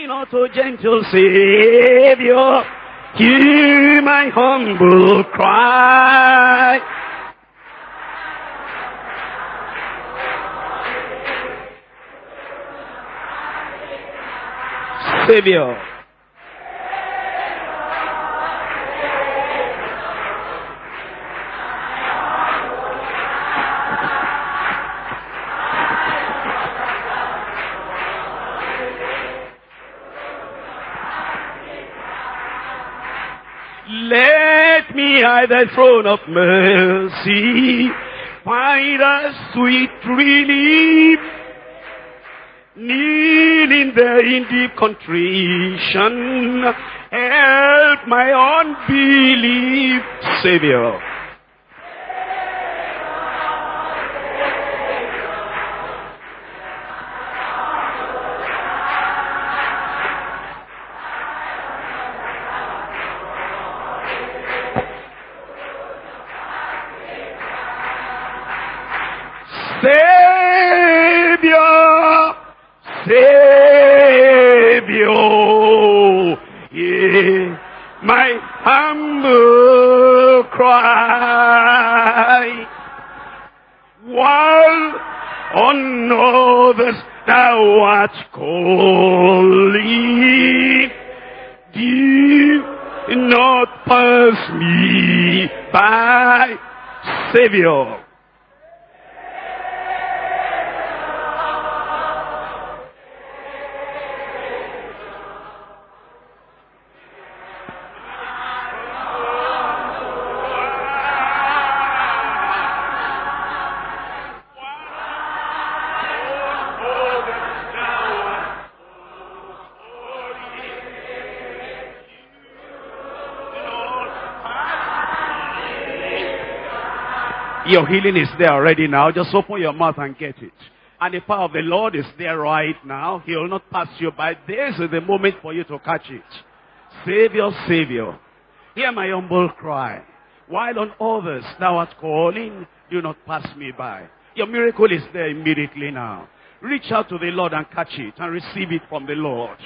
Lean unto gentle Savior, hear my humble cry. Savior. At the throne of mercy find a sweet relief. Kneeling there in deep contrition, help my unbelief. Savior, Your healing is there already now. Just open your mouth and get it. And the power of the Lord is there right now. He will not pass you by. This is the moment for you to catch it. Savior, Savior, hear my humble cry. While on others thou art calling, do not pass me by. Your miracle is there immediately now. Reach out to the Lord and catch it and receive it from the Lord.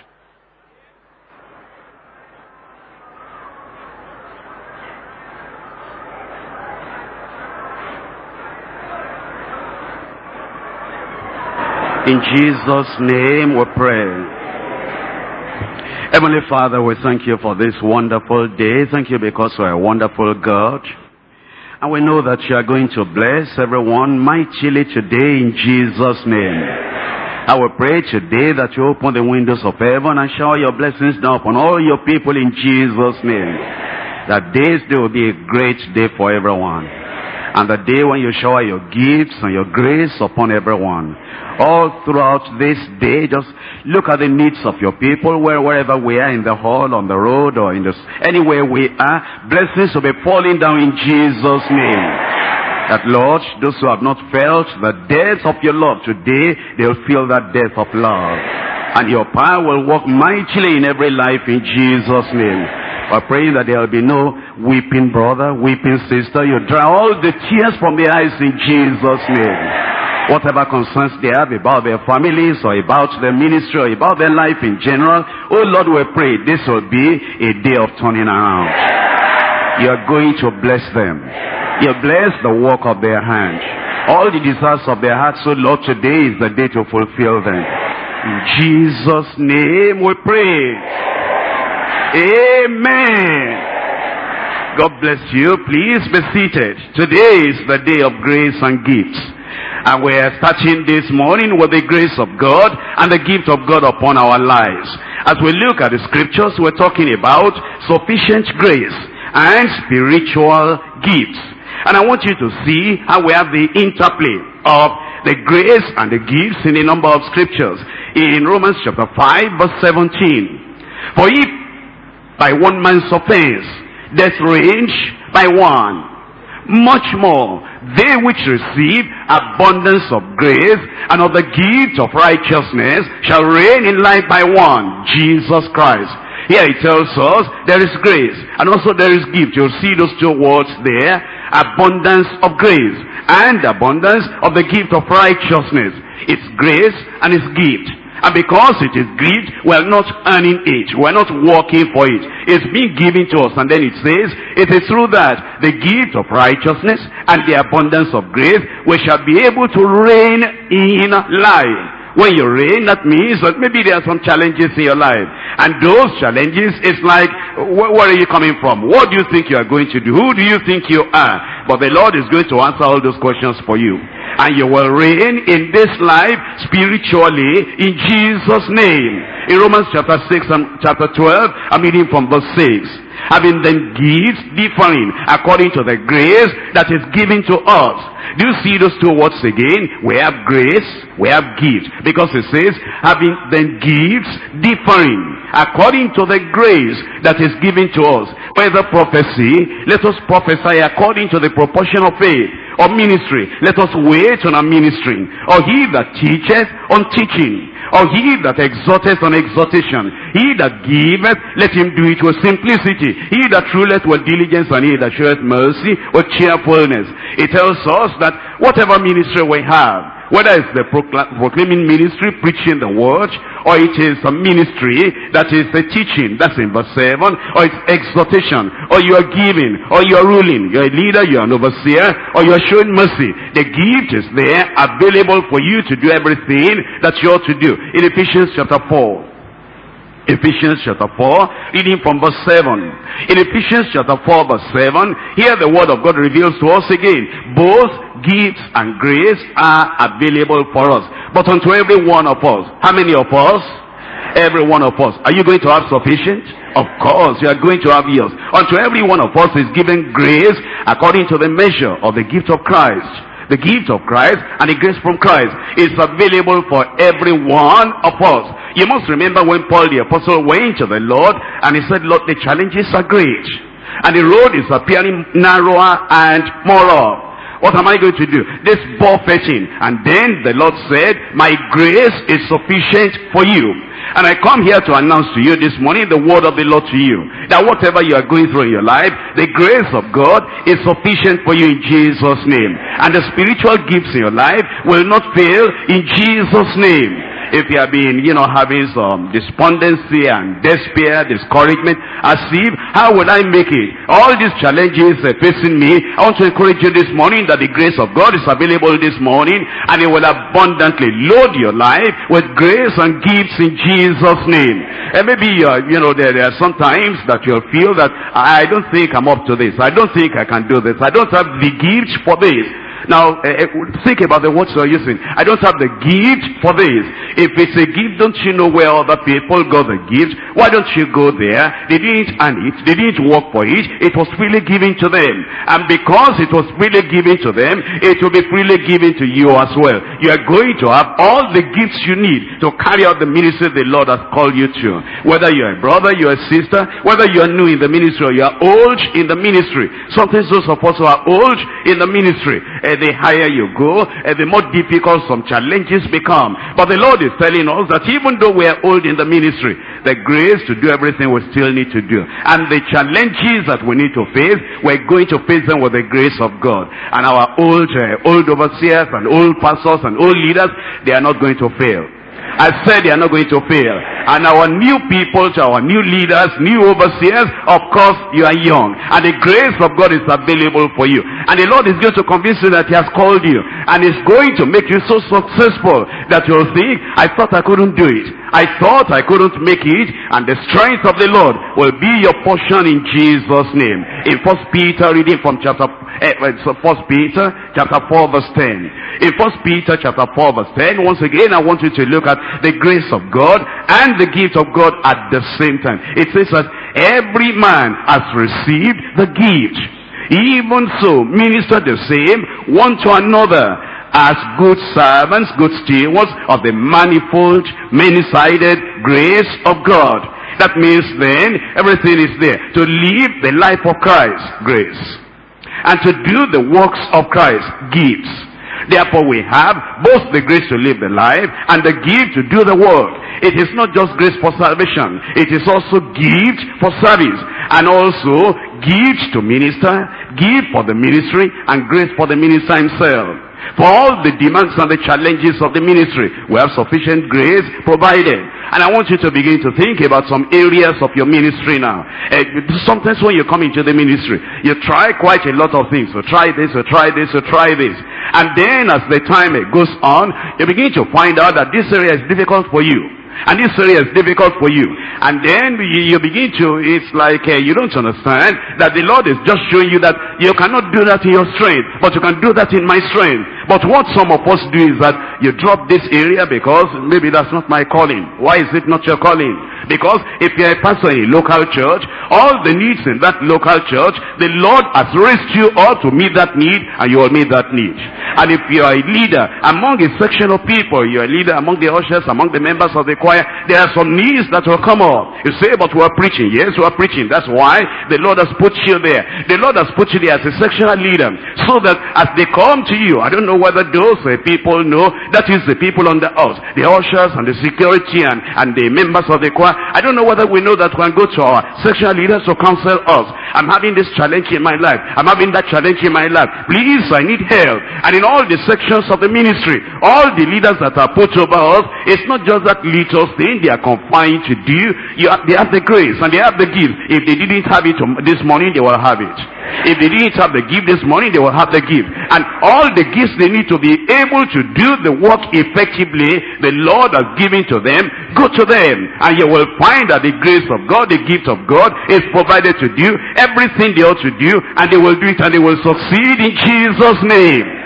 In Jesus' name we pray. Heavenly Father, we thank you for this wonderful day. Thank you because you are a wonderful God. And we know that you are going to bless everyone mightily today in Jesus' name. I will pray today that you open the windows of heaven and shower your blessings down upon all your people in Jesus' name. That this day will be a great day for everyone. And the day when you shower your gifts and your grace upon everyone. All throughout this day, just look at the needs of your people, where, wherever we are, in the hall, on the road, or in the, anywhere we are. Blessings will be falling down in Jesus' name. That Lord, those who have not felt the depth of your love today, they'll feel that depth of love. And your power will work mightily in every life in Jesus' name. We're praying that there will be no weeping brother, weeping sister. You dry all the tears from their eyes in Jesus' name. Whatever concerns they have about their families or about their ministry or about their life in general. Oh Lord, we pray this will be a day of turning around. You are going to bless them. You bless the work of their hands. All the desires of their hearts, so Lord, today is the day to fulfill them. In Jesus' name we pray. Amen. God bless you. Please be seated. Today is the day of grace and gifts. And we are starting this morning with the grace of God and the gift of God upon our lives. As we look at the scriptures, we're talking about sufficient grace and spiritual gifts. And I want you to see how we have the interplay of the grace and the gifts in a number of scriptures. In Romans chapter 5 verse 17. For if by one man's offense death reigned by one, much more they which receive abundance of grace and of the gift of righteousness shall reign in life by one, Jesus Christ. Here it tells us there is grace and also there is gift. You'll see those two words there. Abundance of grace and abundance of the gift of righteousness. It's grace and it's gift. And because it is gift, we're not earning it. We're not working for it. It's being given to us. And then it says, it is through that, the gift of righteousness and the abundance of grace, we shall be able to reign in life. When you reign, that means that maybe there are some challenges in your life. And those challenges, it's like, wh where are you coming from? What do you think you are going to do? Who do you think you are? But the Lord is going to answer all those questions for you. And you will reign in this life spiritually in Jesus' name. In Romans chapter 6 and chapter 12, I'm reading from verse 6 having then gifts differing according to the grace that is given to us. Do you see those two words again? We have grace, we have gifts. Because it says, having then gifts differing according to the grace that is given to us. Whether prophecy, let us prophesy according to the proportion of faith. Or ministry, let us wait on our ministry. Or he that teacheth on teaching or he that exhorteth on exhortation. He that giveth, let him do it with simplicity. He that ruleth with diligence, and he that showeth mercy with cheerfulness. It tells us that whatever ministry we have, whether it's the proclaiming ministry, preaching the word, or it is a ministry that is the teaching, that's in verse 7, or it's exhortation, or you are giving, or you are ruling, you're a leader, you're an overseer, or you're showing mercy. The gift is there, available for you to do everything that you ought to do. In Ephesians chapter 4, Ephesians chapter 4, reading from verse 7. In Ephesians chapter 4 verse 7, here the word of God reveals to us again, both gifts and grace are available for us. But unto every one of us, how many of us? Every one of us. Are you going to have sufficient? Of course, you are going to have yours. Unto every one of us is given grace according to the measure of the gift of Christ. The gift of Christ and the grace from Christ is available for every one of us. You must remember when Paul the apostle went to the Lord and he said, Lord, the challenges are great. And the road is appearing narrower and more rough. What am I going to do? This buffeting. And then the Lord said, my grace is sufficient for you. And I come here to announce to you this morning the word of the Lord to you. That whatever you are going through in your life, the grace of God is sufficient for you in Jesus' name. And the spiritual gifts in your life will not fail in Jesus' name if you have been, you know, having some despondency and despair, discouragement, as if, how will I make it? All these challenges are facing me. I want to encourage you this morning that the grace of God is available this morning and it will abundantly load your life with grace and gifts in Jesus' name. And maybe, uh, you know, there, there are some times that you'll feel that I don't think I'm up to this. I don't think I can do this. I don't have the gifts for this. Now, uh, think about the words you're using. I don't have the gift for this. If it's a gift, don't you know where other people got the gift? Why don't you go there? They didn't earn it. They didn't work for it. It was freely given to them. And because it was freely given to them, it will be freely given to you as well. You are going to have all the gifts you need to carry out the ministry the Lord has called you to. Whether you're a brother, you're a sister, whether you're new in the ministry or you're old in the ministry. Sometimes those of us who are old in the ministry, uh, the higher you go, the more difficult some challenges become. But the Lord is telling us that even though we are old in the ministry, the grace to do everything we still need to do. And the challenges that we need to face, we're going to face them with the grace of God. And our old, uh, old overseers and old pastors and old leaders, they are not going to fail. I said they are not going to fail. And our new people, to our new leaders, new overseers, of course you are young. And the grace of God is available for you. And the Lord is going to convince you that he has called you. And is going to make you so successful that you'll think, I thought I couldn't do it. I thought I couldn't make it. And the strength of the Lord will be your portion in Jesus' name. In First Peter, reading from chapter eh, First Peter chapter 4 verse 10. In First Peter chapter 4 verse 10, once again I want you to look at the grace of God and the gift of God at the same time. It says that every man has received the gift. Even so, minister the same one to another as good servants, good stewards of the manifold, many-sided grace of God. That means then, everything is there. To live the life of Christ, grace. And to do the works of Christ, gifts. Therefore we have both the grace to live the life and the gift to do the work. It is not just grace for salvation. It is also gift for service. And also gift to minister, gift for the ministry, and grace for the minister himself. For all the demands and the challenges of the ministry, we have sufficient grace provided. And I want you to begin to think about some areas of your ministry now. Uh, sometimes when you come into the ministry, you try quite a lot of things. You try this, you try this, you try this. And then as the time goes on, you begin to find out that this area is difficult for you. And this area is difficult for you. And then you, begin to, it's like uh, you don't understand that the Lord is just showing you that you cannot do that in your strength, but you can do that in my strength. But what some of us do is that you drop this area because maybe that's not my calling. Why is it not your calling? Because if you're a pastor in a local church, all the needs in that local church, the Lord has raised you up to meet that need and you will meet that need. And if you are a leader among a section of people, you're a leader among the ushers, among the members of the choir, there are some needs that will come up. You say, but we're preaching. Yes, we're preaching. That's why the Lord has put you there. The Lord has put you there as a sectional leader so that as they come to you, I don't know whether those people know that is the people on the house, the ushers and the security and, and the members of the choir. I don't know whether we know that can go to our sectional leaders to counsel us. I'm having this challenge in my life. I'm having that challenge in my life. Please, I need help. And in all the sections of the ministry, all the leaders that are put over us, it's not just that little thing they are confined to do. Have, they have the grace and they have the gift. If they didn't have it um, this morning, they will have it. If they didn't have the gift this morning, they will have the gift. And all the gifts they need to be able to do the work effectively, the Lord has given to them, go to them. And you will find that the grace of God, the gift of God is provided to do everything they ought to do and they will do it and they will succeed in Jesus' name.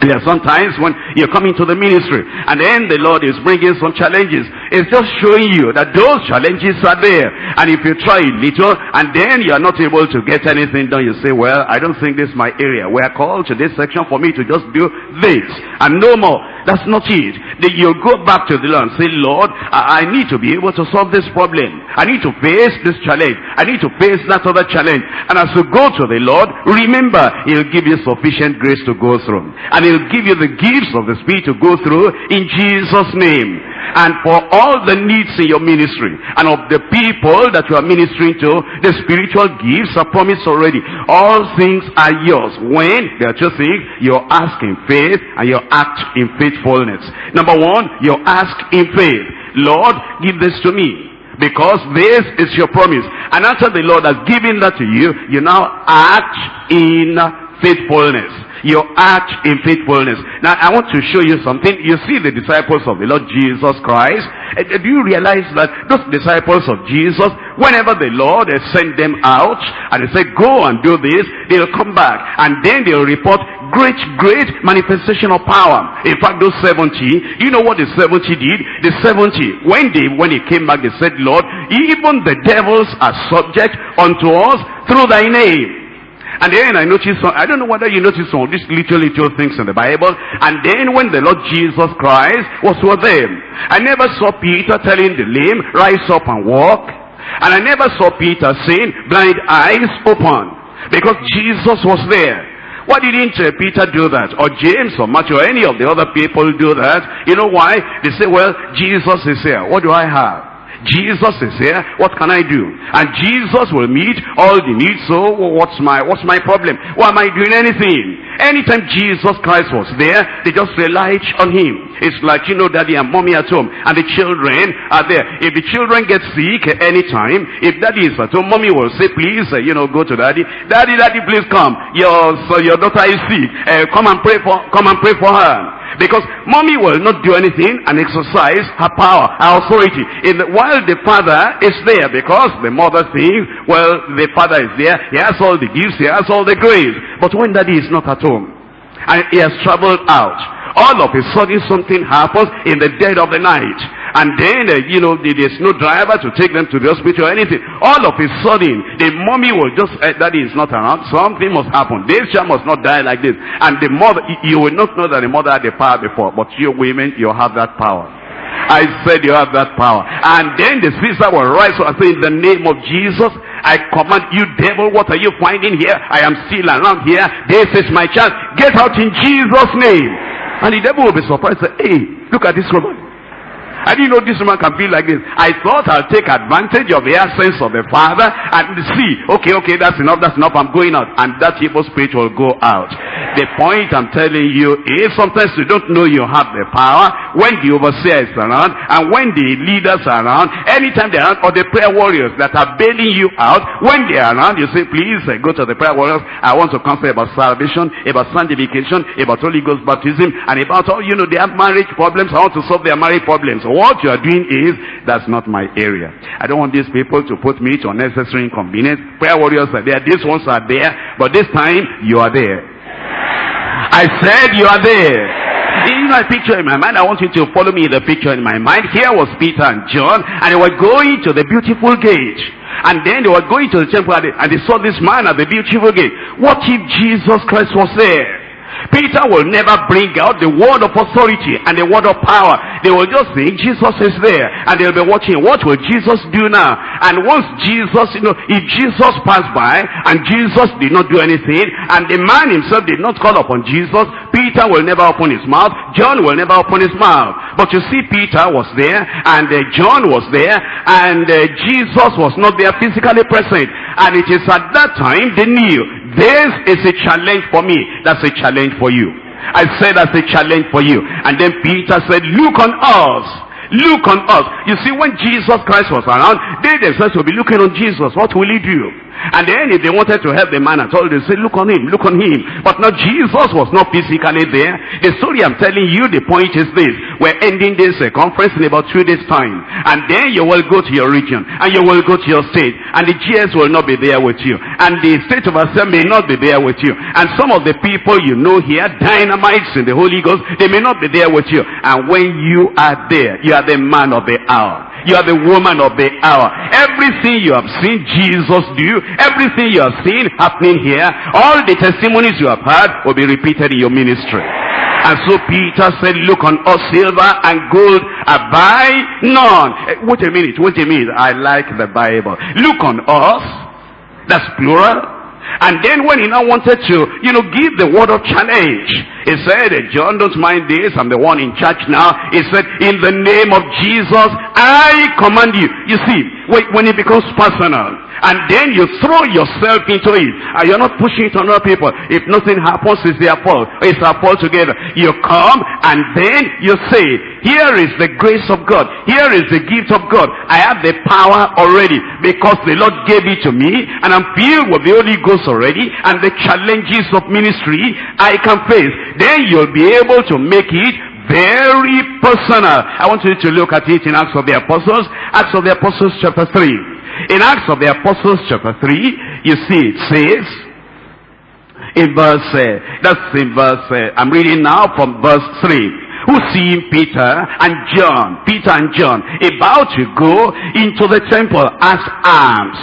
There are sometimes when you're coming to the ministry and then the Lord is bringing some challenges. It's just showing you that those challenges are there. And if you try a little and then you're not able to get anything done, you say, well, I don't think this is my area. We are called to this section for me to just do this and no more. That's not it. You go back to the Lord and say, Lord, I, I need to be able to solve this problem. I need to face this challenge. I need to face that other challenge. And as you go to the Lord, remember, He'll give you sufficient grace to go through. And He'll give you the gifts of the Spirit to go through in Jesus' name. And for all the needs in your ministry and of the people that you are ministering to, the spiritual gifts are promised already. All things are yours. When? There are two things. You ask in faith and you act in faithfulness. Number one, you ask in faith. Lord, give this to me because this is your promise. And after the Lord has given that to you, you now act in faithfulness you act in faithfulness. Now, I want to show you something. You see the disciples of the Lord Jesus Christ. Eh, eh, do you realize that those disciples of Jesus, whenever the Lord has sent them out, and they say, go and do this, they'll come back. And then they'll report great, great manifestation of power. In fact, those 70, you know what the 70 did? The 70, when they, when they came back, they said, Lord, even the devils are subject unto us through thy name. And then I noticed, some, I don't know whether you noticed some of these little, little things in the Bible. And then when the Lord Jesus Christ was with them, I never saw Peter telling the lame, rise up and walk. And I never saw Peter saying, blind eyes open. Because Jesus was there. Why didn't uh, Peter do that? Or James or Matthew or any of the other people do that? You know why? They say, well, Jesus is here. What do I have? Jesus is here. What can I do? And Jesus will meet all the needs. So what's my what's my problem? Why am I doing anything? Anytime Jesus Christ was there, they just relied on him. It's like, you know, daddy and mommy at home, and the children are there. If the children get sick at any time, if daddy is at home, mommy will say, please, uh, you know, go to daddy. Daddy, daddy, please come. Your, so your daughter is sick. Uh, come and pray for, come and pray for her. Because mommy will not do anything and exercise her power, her authority. In The, while the father is there because the mother thinks, well, the father is there, he has all the gifts, he has all the grace. But when daddy is not at home, and he has traveled out, all of a sudden something happens in the dead of the night. And then, uh, you know, there's no driver to take them to the hospital or anything. All of a sudden, the mommy will just, uh, not around. Something must happen. This child must not die like this. And the mother, you will not know that the mother had the power before. But you women, you have that power. I said you have that power. And then the sister will rise up and say, in the name of Jesus, I command you devil, what are you finding here? I am still around here. This is my chance. Get out in Jesus' name. And the devil will be surprised. Say, hey, look at this woman. I didn't know this woman can be like this. I thought I'll take advantage of the absence of the father and see, okay, okay, that's enough, that's enough, I'm going out. And that evil spirit will go out. The point I'm telling you is sometimes you don't know you have the power when the overseer is around and when the leaders are around, anytime they're around, or the prayer warriors that are bailing you out, when they're around, you say, please uh, go to the prayer warriors. I want to counsel about salvation, about sanctification, about Holy Ghost baptism, and about all, you know, they have marriage problems. I want to solve their marriage problems. What you are doing is, that's not my area. I don't want these people to put me to unnecessary inconvenience. Prayer warriors are there, these ones are there, but this time, you are there. I said you are there. In my picture in my mind, I want you to follow me the picture in my mind. Here was Peter and John, and they were going to the beautiful gate. And then they were going to the temple, and they saw this man at the beautiful gate. What if Jesus Christ was there? Peter will never bring out the word of authority and the word of power. They will just think Jesus is there and they'll be watching. What will Jesus do now? And once Jesus, you know, if Jesus passed by and Jesus did not do anything and the man himself did not call upon Jesus, Peter will never open his mouth. John will never open his mouth. But you see, Peter was there and uh, John was there and uh, Jesus was not there physically present. And it is at that time they knew this is a challenge for me. That's a challenge for you. I said that's a challenge for you. And then Peter said, look on us. Look on us. You see, when Jesus Christ was around, they themselves will be looking on Jesus. What will he do? And then if they wanted to help the man at all, they say, look on him, look on him. But now Jesus was not physically there. The story I'm telling you, the point is this. We're ending this uh, conference in about two days time. And then you will go to your region. And you will go to your state. And the GS will not be there with you. And the state of assembly may not be there with you. And some of the people you know here, dynamites in the Holy Ghost, they may not be there with you. And when you are there, you are the man of the hour. You are the woman of the hour. Everything you have seen Jesus do, everything you have seen happening here, all the testimonies you have heard will be repeated in your ministry. And so Peter said, look on us silver and gold buy none. Eh, wait a minute, wait a minute. I like the Bible. Look on us. That's plural. And then when he now wanted to, you know, give the word of challenge, he said, John, don't mind this, I'm the one in charge now. He said, in the name of Jesus, I command you. You see, when it becomes personal, and then you throw yourself into it. And you're not pushing it on other people. If nothing happens it's their fault. It's our fault together. You come and then you say here is the grace of God. Here is the gift of God. I have the power already because the Lord gave it to me and I'm filled with the Holy Ghost already and the challenges of ministry I can face. Then you'll be able to make it very personal. I want you to look at it in Acts of the Apostles, Acts of the Apostles chapter 3. In Acts of the Apostles chapter 3, you see it says, in verse, uh, that's in verse, uh, I'm reading now from verse 3 who seeing Peter and John, Peter and John, about to go into the temple as arms.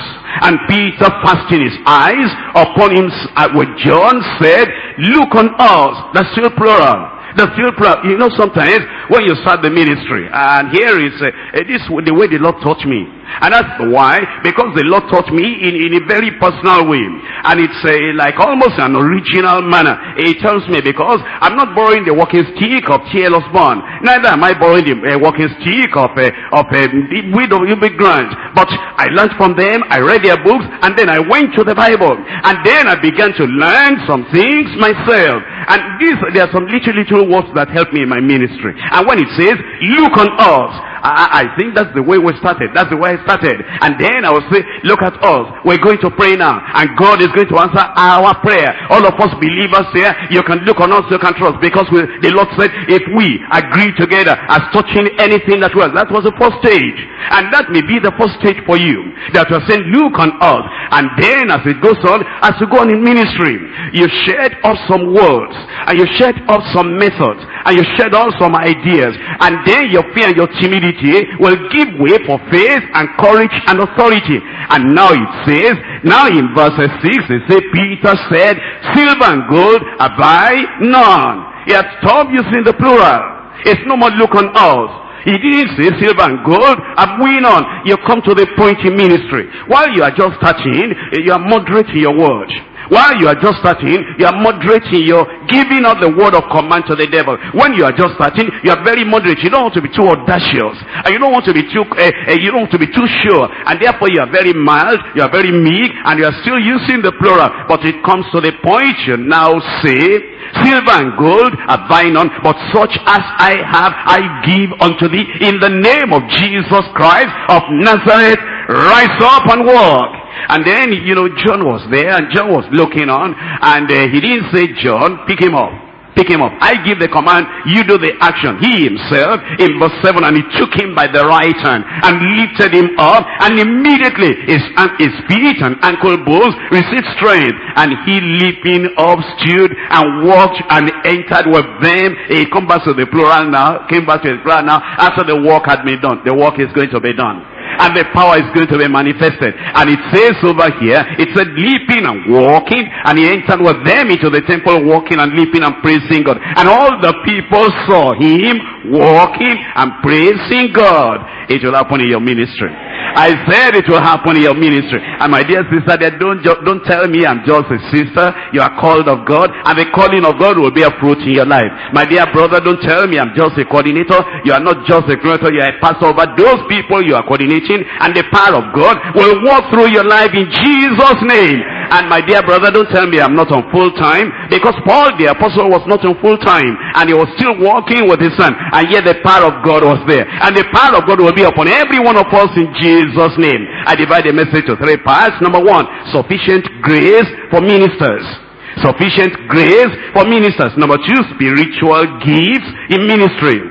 And Peter fastened his eyes upon him uh, with John said, look on us. That's still plural. The still plural. You know sometimes when you start the ministry, and here is uh, this the way the Lord taught me. And that's why, because the Lord taught me in, in a very personal way. And it's a, like almost an original manner. He tells me because I'm not borrowing the walking stick of T.L. Osborn. Neither am I borrowing the uh, walking stick of, uh, of uh, widow Grant. But I learned from them, I read their books, and then I went to the Bible. And then I began to learn some things myself. And these, there are some little, little words that help me in my ministry. And when it says, look on us, I, I think that's the way we started. That's the way I started. And then I will say, look at us. We're going to pray now. And God is going to answer our prayer. All of us believers here, you can look on us, you can trust. Because we, the Lord said, if we agree together as touching anything that was, that was the first stage. And that may be the first stage for you. That you're saying, look on us. And then as it goes on, as you go on in ministry, you shed off some words. And you shed off some methods. And you shed off some ideas. And then your fear and your timidity will give way for faith and courage and authority. And now it says, now in verse 6, it says, Peter said, silver and gold have I none. He had stopped using the plural. It's no more look on us. He didn't say silver and gold. I'm going on. You come to the point in ministry. While you are just touching, you are moderate in your word. While you are just starting, you are moderating, you're giving out the word of command to the devil. When you are just starting, you are very moderate. You don't want to be too audacious. And you don't want to be too, uh, uh, you don't want to be too sure. And therefore you are very mild, you are very meek, and you are still using the plural. But it comes to the point you now say, silver and gold are thine own, but such as I have, I give unto thee in the name of Jesus Christ of Nazareth. Rise up and walk. And then, you know, John was there and John was looking on and uh, he didn't say, John, pick him up. Pick him up. I give the command, you do the action. He himself, in verse 7, and he took him by the right hand and lifted him up, and immediately his, his feet and ankle bones received strength, and he leaping up stood and walked and entered with them. He come back to the plural now, came back to the plural now, after the work had been done. The work is going to be done and the power is going to be manifested. And it says over here, it said leaping and walking, and he entered with them into the temple walking and leaping and praising God. And all the people saw him walking and praising God. It will happen in your ministry. I said it will happen in your ministry. And my dear sister, don't, don't tell me I'm just a sister. You are called of God. And the calling of God will be a fruit in your life. My dear brother, don't tell me I'm just a coordinator. You are not just a coordinator. You are a pastor. But those people you are coordinating and the power of God will walk through your life in Jesus' name. And my dear brother, don't tell me I'm not on full time. Because Paul the apostle was not on full time. And he was still walking with his son. And yet the power of God was there. And the power of God will be upon every one of us in Jesus' name. I divide the message to three parts. Number one, sufficient grace for ministers. Sufficient grace for ministers. Number two, spiritual gifts in ministry.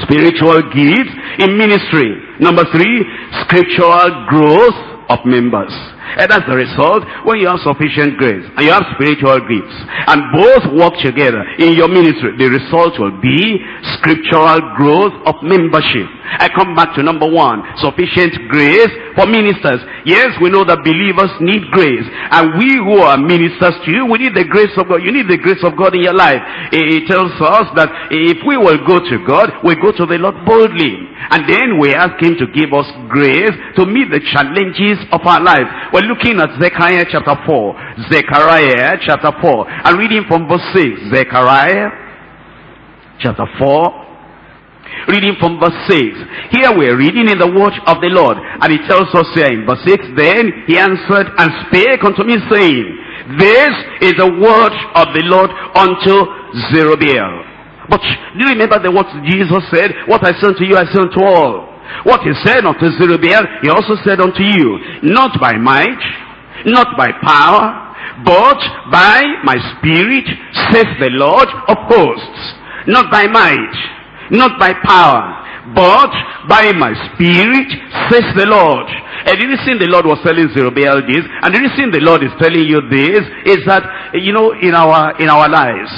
Spiritual gifts in ministry. Number three, scriptural growth of members. And that's the result when you have sufficient grace and you have spiritual gifts and both work together in your ministry. The result will be scriptural growth of membership. I come back to number one, sufficient grace for ministers. Yes, we know that believers need grace. And we who are ministers to you, we need the grace of God. You need the grace of God in your life. It tells us that if we will go to God, we go to the Lord boldly. And then we ask Him to give us grace to meet the challenges of our life. We're looking at Zechariah chapter 4. Zechariah chapter 4. I'm reading from verse 6. Zechariah chapter 4 Reading from verse 6. Here we're reading in the word of the Lord. And it tells us here in verse 6, Then he answered and spake unto me, saying, This is the word of the Lord unto Zerubbabel. But do you remember the words Jesus said? What I sent to you, I sent to all. What he said unto Zerubbabel, he also said unto you, Not by might, not by power, but by my spirit, saith the Lord of hosts. Not by might, not by power, but by my spirit, says the Lord. And the reason the Lord was telling Zerubbabel this, and the reason the Lord is telling you this, is that, you know, in our, in our lives,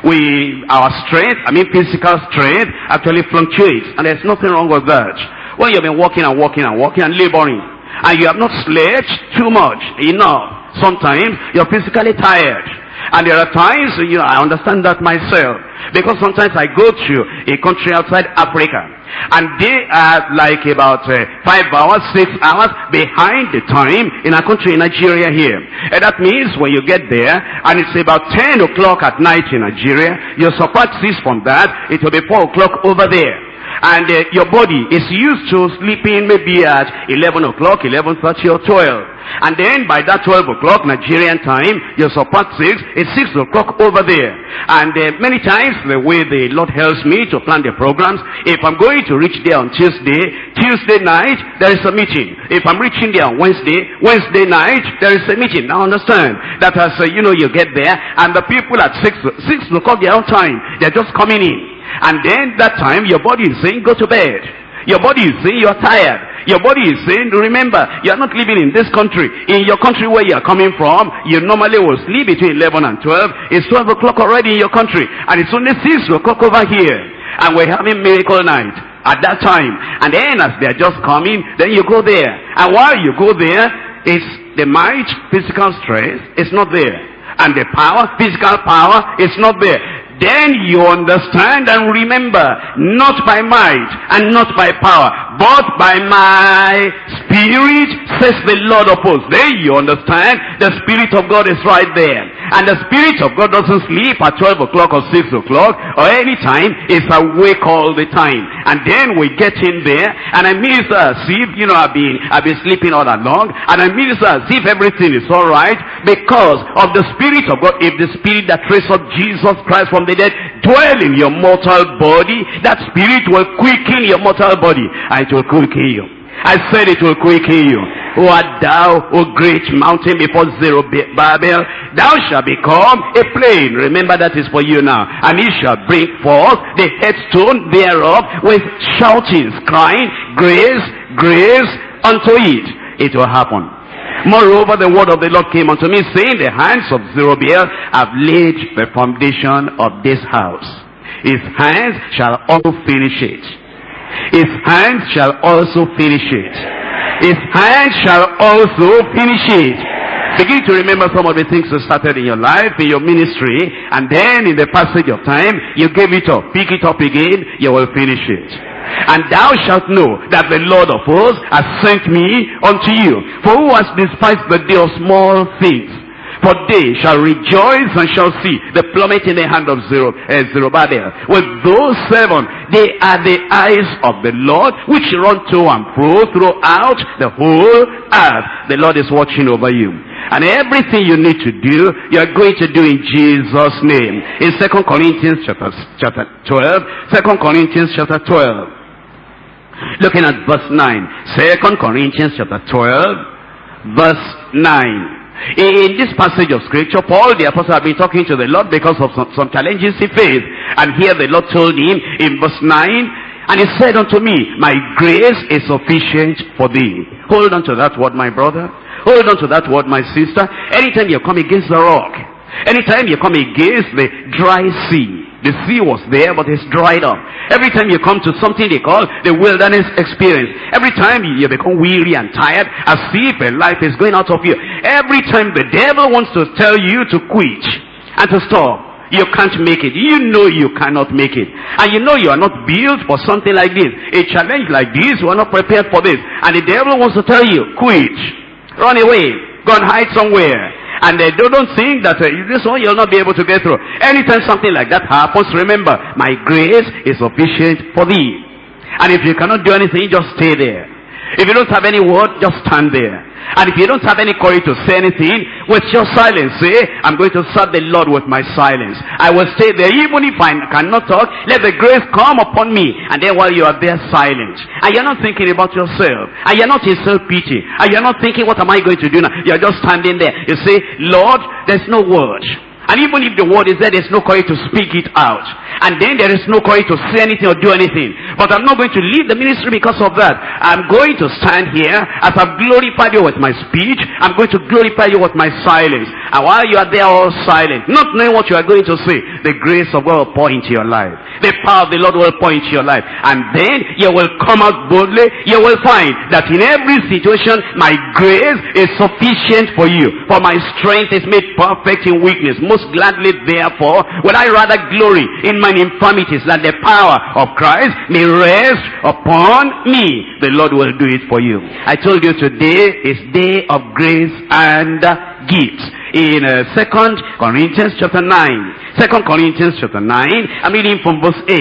we, our strength, I mean physical strength, actually fluctuates. And there's nothing wrong with that. When you've been walking and walking and walking and laboring, and you have not slept too much, enough, sometimes you're physically tired. And there are times, you know, I understand that myself. Because sometimes I go to a country outside Africa. And they are like about uh, five hours, six hours behind the time in our country in Nigeria here. And that means when you get there, and it's about 10 o'clock at night in Nigeria, your support six from that, it will be 4 o'clock over there and uh, your body is used to sleeping maybe at 11 o'clock, 11.30 or 12. And then by that 12 o'clock Nigerian time, your support 6 it's 6 o'clock over there. And uh, many times the way the Lord helps me to plan the programs, if I'm going to reach there on Tuesday, Tuesday night, there is a meeting. If I'm reaching there on Wednesday, Wednesday night, there is a meeting. Now understand that as uh, you know, you get there and the people at 6, 6 o'clock their own time, they're just coming in. And then that time your body is saying, go to bed. Your body is saying you're tired. Your body is saying, remember, you're not living in this country. In your country where you're coming from, you normally will sleep between 11 and 12. It's 12 o'clock already in your country. And it's only 6 o'clock over here. And we're having miracle night at that time. And then as they're just coming, then you go there. And while you go there, it's the might, physical stress, is not there. And the power, physical power, is not there then you understand and remember, not by might and not by power, but by my spirit, says the Lord of hosts. Then you understand the spirit of God is right there. And the spirit of God doesn't sleep at 12 o'clock or 6 o'clock or any time. It's awake all the time. And then we get in there and I minister as if, you know, I've been, I've been sleeping all along. And I minister as if everything is alright because of the spirit of God. If the spirit that raised up Jesus Christ from the dead dwell in your mortal body, that spirit will quicken your mortal body and it will quicken you. I said it will quicken you. Who art thou, O great mountain before Zerubbabel? Thou shalt become a plain. Remember that is for you now. And he shall bring forth the headstone thereof with shoutings, crying, grace, grace unto it. It will happen. Moreover, the word of the Lord came unto me, saying, The hands of Zerubbabel have laid the foundation of this house. His hands shall also finish it. His hands shall also finish it. His hands shall also finish it. Begin to remember some of the things that started in your life, in your ministry, and then in the passage of time, you gave it up. Pick it up again, you will finish it. And thou shalt know that the Lord of hosts has sent me unto you. For who has despised the day of small things? For they shall rejoice and shall see the plummet in the hand of uh, Zerubbabel. With those seven, they are the eyes of the Lord, which run to and fro throughout the whole earth. The Lord is watching over you. And everything you need to do, you are going to do in Jesus' name. In 2 Corinthians chapter, chapter 12, 2 Corinthians chapter 12, looking at verse 9. 2 Corinthians chapter 12, verse 9. In this passage of scripture, Paul the apostle had been talking to the Lord because of some, some challenges he faced. And here the Lord told him in verse 9, and he said unto me, My grace is sufficient for thee. Hold on to that word, my brother. Hold on to that word, my sister. Anytime you come against the rock, anytime you come against the dry sea, the sea was there, but it's dried up. Every time you come to something they call the wilderness experience, every time you become weary and tired, as if life is going out of you, every time the devil wants to tell you to quit and to stop, you can't make it. You know you cannot make it. And you know you are not built for something like this. A challenge like this, you are not prepared for this. And the devil wants to tell you, quit. Run away. Go and hide somewhere. And they don't think that uh, this one you'll not be able to get through. Anytime something like that happens, remember, my grace is sufficient for thee. And if you cannot do anything, just stay there. If you don't have any word, just stand there. And if you don't have any courage to say anything, with your silence, say, I'm going to serve the Lord with my silence. I will stay there. Even if I cannot talk, let the grace come upon me. And then while you are there silent, and you're not thinking about yourself, and you're not in self-pity, and you're not thinking, what am I going to do now? You're just standing there. You say, Lord, there's no word. And even if the word is there, there's no courage to speak it out. And then there is no courage to say anything or do anything. But I'm not going to leave the ministry because of that. I'm going to stand here as I've glorified you with my speech. I'm going to glorify you with my silence. And while you are there all silent, not knowing what you are going to say, the grace of God will pour into your life. The power of the Lord will pour into your life. And then you will come out boldly. You will find that in every situation, my grace is sufficient for you. For my strength is made perfect in weakness most gladly therefore would I rather glory in mine infirmities that the power of Christ may rest upon me. The Lord will do it for you. I told you today is day of grace and gifts. In uh, Second Corinthians chapter 9. Second Corinthians chapter 9, I'm reading from verse 8.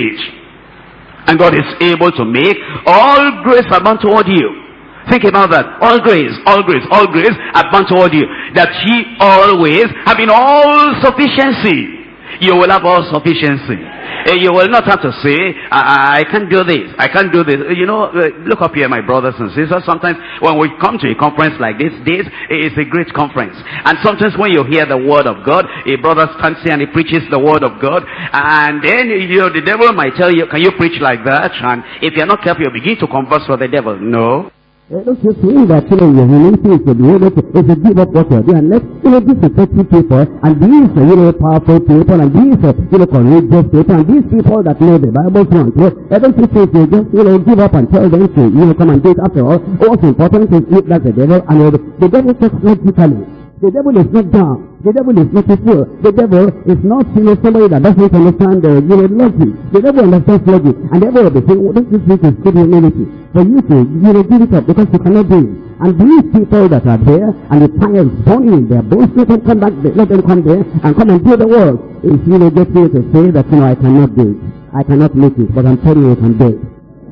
And God is able to make all grace abound toward you Think about that. All grace, all grace, all grace abound toward you. That ye always have in all sufficiency. You will have all sufficiency. Uh, you will not have to say, I, I, can't do this, I can't do this. You know, uh, look up here, my brothers and sisters. Sometimes when we come to a conference like this, this is a great conference. And sometimes when you hear the word of God, a brother stands here and he preaches the word of God. And then, you know, the devil might tell you, can you preach like that? And if you're not careful, you begin to converse with the devil. No. Don't you think that, you know, your humility is to be able to, is to give up what you're doing. And let, you know, effective people, and these, you know, powerful people, and these, uh, you know, courageous people, and these people that know the Bible front, well, I don't you you just, you know, give up and tell them to, you know, come and do it. After all, what's important is if that's the devil, and the devil just logically. The devil is not down. The devil is not a fool. The devil is not, you know, somebody that doesn't understand, uh, you know, logic. The devil understands logic. And the devil will be saying, well, don't you think it's good humanity? For you to, you know, give it up because you cannot do it. And these people that are there, and the fire is burning in their bones, let them come back, let them come there and come and do the work. If you know, get here to say that, you know, I cannot do it. I cannot make it, but I'm telling you you can do it.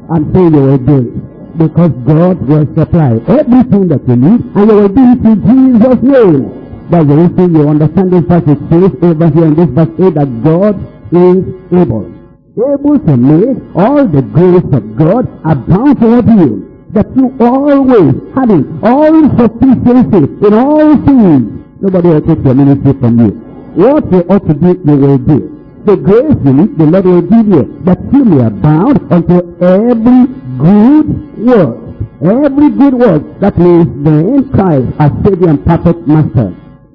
I'm saying you will do it. Because God will supply everything that you need, and you will do it in Jesus' name. That's the reason you understand this verse. It says over here in this verse 8 that God is able. Able to make all the grace of God abound toward you. That you always having all sufficiency in all things. Nobody will take your ministry from you. What you ought to do, you will do. The grace you need, the Lord will give you, that you may abound unto every good work. Every good work. That means then Christ as Savior and perfect Master.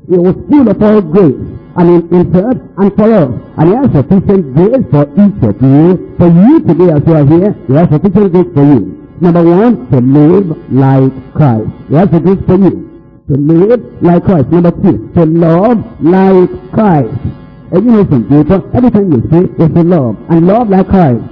He was full of all grace. And in himself and for us. And he has sufficient grace for each of you. For you today as you are here, he has sufficient grace for you. Number one, to live like Christ. He has a grace for you. To live like Christ. Number two, to love like Christ. And you some people, every time you say, is to love. And love like Christ.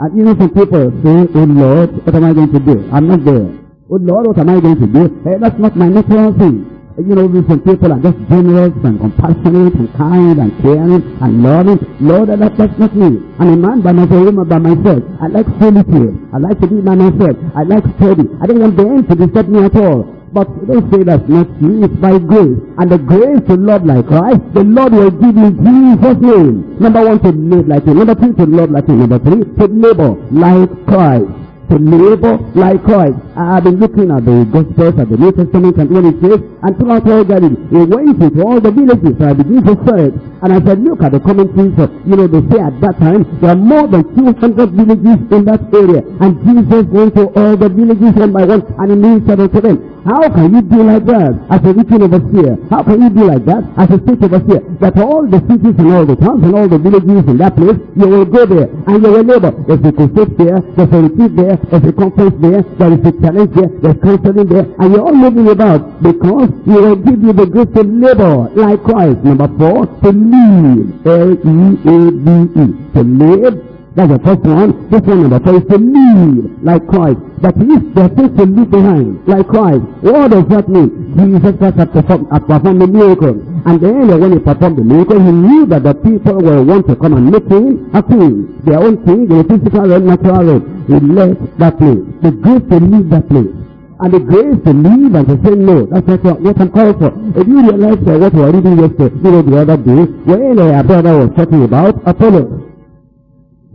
And know some people say, oh Lord, what am I going to do? I'm not there. Oh Lord, what am I going to do? Hey, that's not my natural thing. You know, some people are just generous and compassionate and kind and caring and loving. Lord, that, that's not me. I'm a man by myself, woman by myself. I like solitude. I like to be by myself. I like study. I don't want them to disturb me at all. But don't say that's not you, it's by grace. And the grace to love like Christ, the Lord will give you Jesus' name. Number one, to live like him. Number two, to love like him. Number three, to labor like Christ to labor like Christ. I've been looking at the Gospels at the New Testament and when it says, and throughout all Galilee, he went into all the villages. So I began to search, and I said, look at the commentaries of, you know, they say at that time, there are more than 200 villages in that area. And Jesus went to all the villages one by one, and he ministered unto them. How can you do like that as a written overseer? How can you do like that as a state overseer? That all the cities and all the towns and all the villages in that place, you will go there and you will labor. If you could sit there, there's a retreat there, there's a conference there, there is a challenge there, there's counseling there, and you're all moving about because he will give you the grace to labor like Christ. Number four, to live. L-E-A-B-E. To live that's the first one. This one number four is to live like Christ. That there are things to leave behind like Christ. What does that mean? Jesus Christ had performed, had performed the miracle. And then when he performed the miracle, he knew that the people will want to come and make him a king. Their own king, their physical realm, natural realm. He left that place. The grace to leave that place. And the grace to leave and to say no. That's not what I'm called for. If you realize uh, what we were reading yesterday, you know, the other day, when uh, brother was talking about Apollo,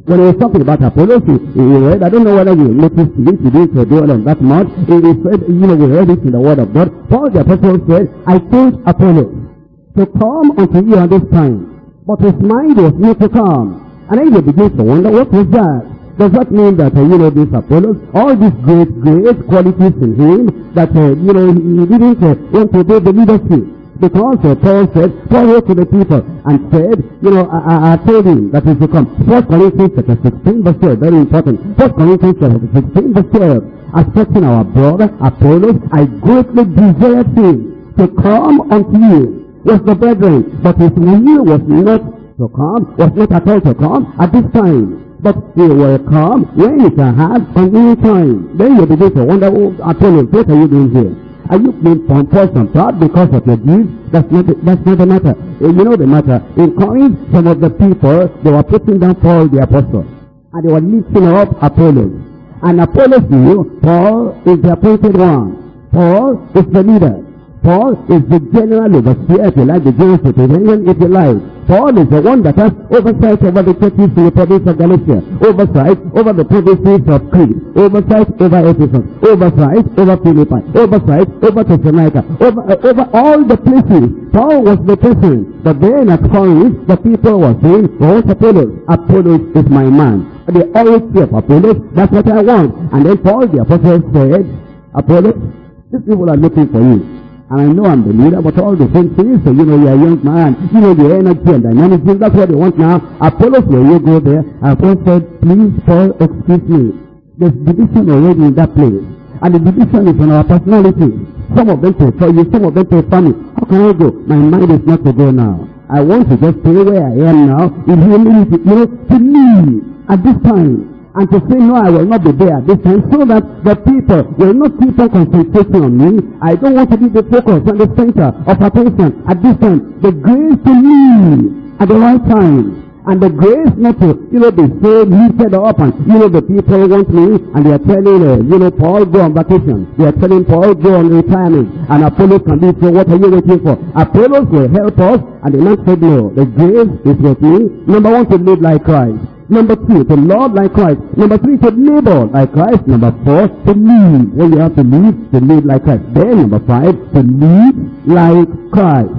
when he was talking about Apollos, he, he read, I don't know whether you noticed this, you didn't dwell on that much. He, he said, you know, we read it in the Word of God. Paul the Apostle said, I told Apollos to come unto you at this time, but his mind was not to come. And then he begins to wonder, what was that? Does that mean that, uh, you know, this Apollos, all these great, great qualities in him, that, uh, you know, he didn't uh, want to do the leadership? Because uh, Paul said, Paul wrote to the people and said, you know, I, I told him that he should come. First Corinthians chapter 16 verse 12, very important. First Corinthians chapter 16 verse 12. Accepting our brother Apollos, I greatly desired him to come unto you. Was the brethren, but his will was not to come, was not at all to come at this time. But he will come when he can have on any time. Then you begin to wonder, oh, Apollos, what are you doing here? Are you being pompous and proud because of your deeds? That's not, the, that's not the matter. Eh, you know the matter. In Corinth, some of the people, they were putting down Paul the apostle. And they were lifting up Apollos. And Apollos knew Paul is the appointed one. Paul is the leader. Paul is the general overseer, if you like, the general superintendent, if you like. Paul is the one that has oversight over the churches in the province of Galatia, oversight over the provinces of Crete, oversight over Ephesus, oversight over Philippi, oversight over Thessalonica, over, uh, over all the places. Paul was the person. But then at Corinth, the people were saying, what's Apollos? Apollos is my man. The origin of Apollos, that's what I want. And then Paul the apostle said, Apollos, these people are looking for you. I know I'm the leader, but all the things, so you know, you're a young man, you know, the energy and dynamism, that's what they want now. Apollos, when you go there, Paul said, please, Paul, excuse me. There's division already in that place. And the division is on our personality. Some of them prefer you, some of them prefer me. How can I go? My mind is not to go now. I want to just stay where I am now in humility, you know, to leave at this time. And to say, no, I will not be there this time, so that the people will not keep on concentrating on me. I don't want to be the focus and the center of attention at this time. The grace to leave at the right time. And the grace not to, you know, be so lifted up and, you know, the people want me and they are telling, uh, you know, Paul go on vacation. They are telling Paul go on retirement. And Apollos can be so, what are you waiting for? Apollos will help us. And the man said, no, the grace is with me. Number one, to live like Christ. Number two, to love like Christ. Number three, to labor like Christ. Number four, to live. When you have to live, to live like Christ. Then number five, to live like Christ.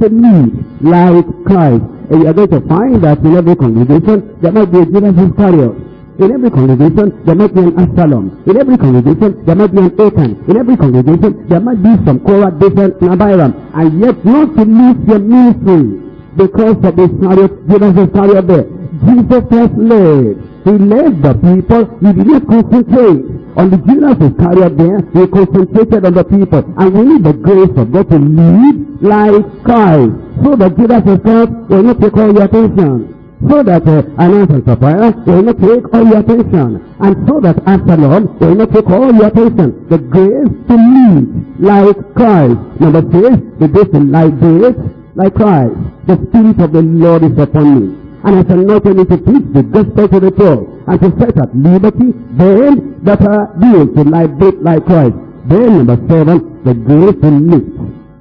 To live like Christ. And you are going to find that in every congregation, there might be a Judas Iscariot. In every congregation, there might be an Absalom. In every congregation, there might be an Achan. In every congregation, there might be some Korah, Dathan, and Abiram. And yet not to lose your ministry because of the Iscariot, Judas Iscariot there. Jesus was led. He led the people. He did not concentrate on the Judas Iscariot there. He concentrated on the people. And we need the grace of God to lead like Christ. So that Judas Iscariot will not take all your attention. So that uh, and Sapphira will not take all your attention. And so that Absalom will not take all your attention. The grace to lead like Christ. Number six, the grace to this like Christ. The Spirit of the Lord is upon me. And I shall not only to preach the gospel to the poor, and to set at liberty them that are due to lie bit like Christ. Then number seven, the grace to lift,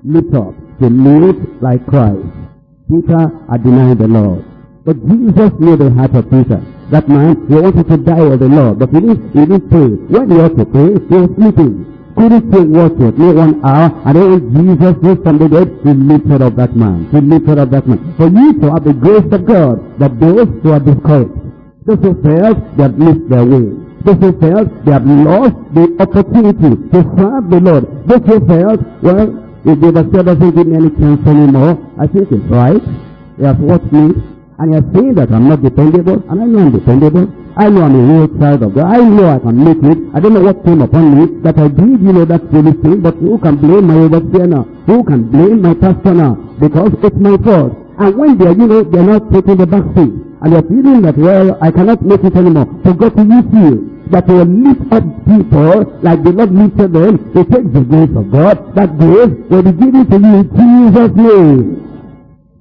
lift up, to live like Christ. Peter had denied the Lord. But Jesus knew the heart of Peter. That man, he wanted to die with the Lord, but he didn't, he didn't pray. When he ought to pray, he was sleeping. Say what yet, no one hour, and then Jesus rose from the dead, he lifted up that man. He lifted up that man. For you to have the grace of God, that those who are discouraged, those who felt they have missed their way, those who felt they have lost the opportunity to serve the Lord, those who felt, well, if the overseer doesn't give me any chance anymore, I think it's right. He has watched me, and you're saying that I'm not dependable, and I know I'm dependable. I know I'm a real child of God. I know I can make it. I don't know what came upon me that I did, you know, that foolish thing, but who can blame my overseer now? Who can blame my pastor now? Because it's my fault. And when they're, you know, they're not taking the back seat, and they're feeling that, well, I cannot make it anymore, for God to use you, that will lift up people like the Lord lifted them, They take the grace of God. That grace will be given to you in Jesus' name.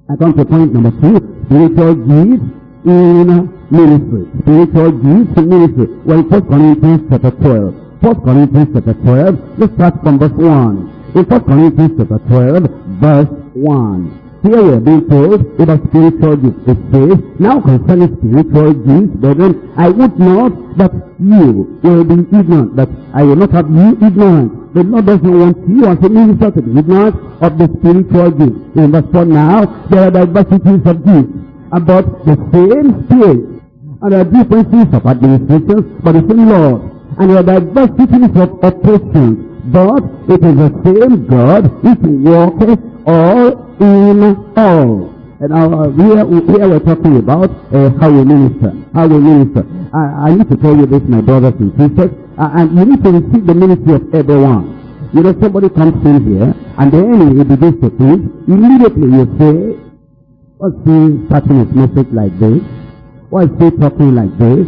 I come to point number two, spiritual gifts in uh, ministry. Spiritual gifts in ministry. Well, 1 Corinthians chapter 12. 1 Corinthians chapter 12, let's start from verse 1. In 1 Corinthians chapter 12, verse 1. Here we are being told about spiritual gifts. It says, Now concerning spiritual gifts, brethren, I would not that you will be ignorant, that I will not have you ignorant. The Lord doesn't want you as a minister to be ignorant of the spiritual gifts. In verse 4 now, there are diversities of gifts about the same spirit. And there are differences of administrations, but the same Lord. And there are diversities of operations, but it is the same God which worketh all in all. And now, uh, here, here we're talking about uh, how we minister. How we minister. I, I need to tell you this, my brothers and sisters. Uh, and you need to receive the ministry of everyone. You know, somebody comes in here, and then he begins to preach. Immediately you say, what's he starting his message like this? Why is he talking like this?